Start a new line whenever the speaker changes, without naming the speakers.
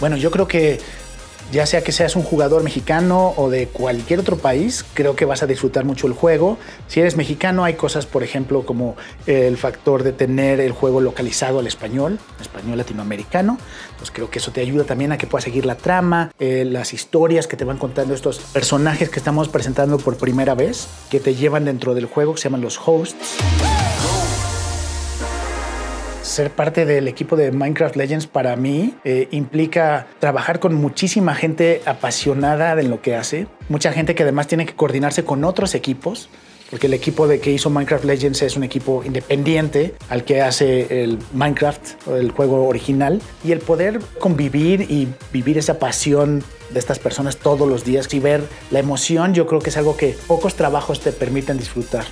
Bueno, yo creo que ya sea que seas un jugador mexicano o de cualquier otro país, creo que vas a disfrutar mucho el juego. Si eres mexicano, hay cosas, por ejemplo, como el factor de tener el juego localizado al español, español latinoamericano. Pues creo que eso te ayuda también a que puedas seguir la trama, eh, las historias que te van contando estos personajes que estamos presentando por primera vez, que te llevan dentro del juego, que se llaman los hosts ser parte del equipo de Minecraft Legends para mí eh, implica trabajar con muchísima gente apasionada de lo que hace, mucha gente que además tiene que coordinarse con otros equipos, porque el equipo de que hizo Minecraft Legends es un equipo independiente al que hace el Minecraft, el juego original, y el poder convivir y vivir esa pasión de estas personas todos los días y ver la emoción, yo creo que es algo que pocos trabajos te permiten disfrutar.